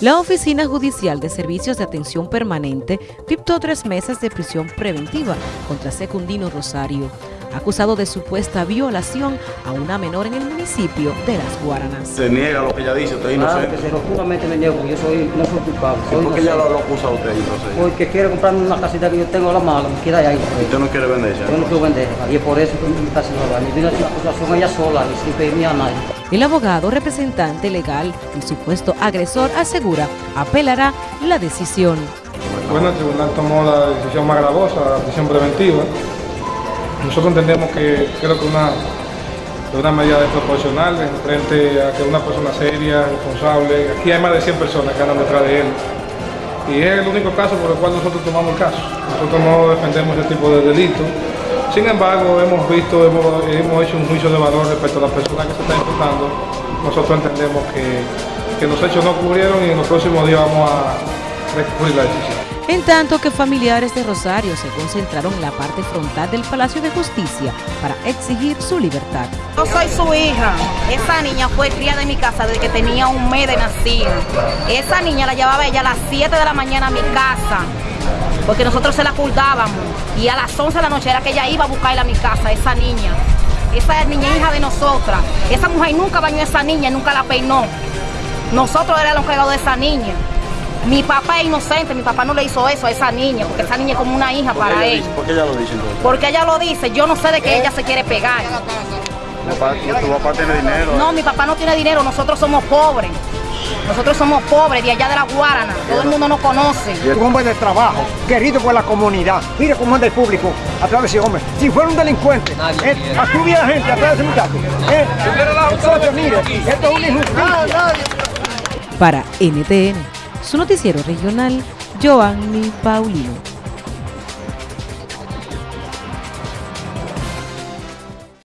La Oficina Judicial de Servicios de Atención Permanente dictó tres meses de prisión preventiva contra Secundino Rosario, acusado de supuesta violación a una menor en el municipio de Las Guaranas. Se niega lo que ella dice, usted es Claro inocente. que se locuramente me niego, porque yo soy, no soy culpable. ¿Y Soy por qué ella lo, lo acusa a usted inocente? Porque quiere comprarme una casita que yo tengo a la mano, me quiere ahí. Usted no quiere venderse. Yo no quiero venderla, y es por eso que me está haciendo daño. Vino a acusación ella sola y sin pedirme a nadie. El abogado representante legal del supuesto agresor asegura apelará la decisión. Bueno, el tribunal tomó la decisión más gravosa, la prisión preventiva. Nosotros entendemos que creo que una, una medida desproporcional en frente a que una persona seria, responsable, aquí hay más de 100 personas que andan detrás de él. Y es el único caso por el cual nosotros tomamos el caso. Nosotros no defendemos ese tipo de delitos. Sin embargo, hemos visto, hemos, hemos hecho un juicio de valor respecto a las personas que se están imputando. Nosotros entendemos que, que los hechos no ocurrieron y en los próximos días vamos a recurrir la decisión. En tanto que familiares de Rosario se concentraron en la parte frontal del Palacio de Justicia para exigir su libertad. Yo soy su hija. Esa niña fue criada en mi casa desde que tenía un mes de nacida. Esa niña la llevaba ella a las 7 de la mañana a mi casa, porque nosotros se la ocultábamos. Y a las 11 de la noche era que ella iba a buscarla a mi casa, esa niña. Esa niña hija de nosotras. Esa mujer nunca bañó a esa niña, nunca la peinó. Nosotros éramos los encargados de esa niña. Mi papá es inocente, mi papá no le hizo eso a esa niña, porque esa niña es como una hija ¿Por qué para ella él. dice- ¿Por qué ella lo dice entonces? Porque ella lo dice, yo no sé de que ella se quiere pegar. Tu papá, tu papá tiene dinero. No, mi papá no tiene dinero, nosotros somos pobres. Nosotros somos pobres de allá de la Guarana, todo el mundo nos conoce. un hombre de trabajo, querido por la comunidad. Mire cómo anda el público atrás de ese hombre. Si fuera un delincuente, eh, a a la gente atrás de ese muchacho. Eh, entonces, mire, esto es una injusticia. Para NTN, su noticiero regional, Joanny Paulino.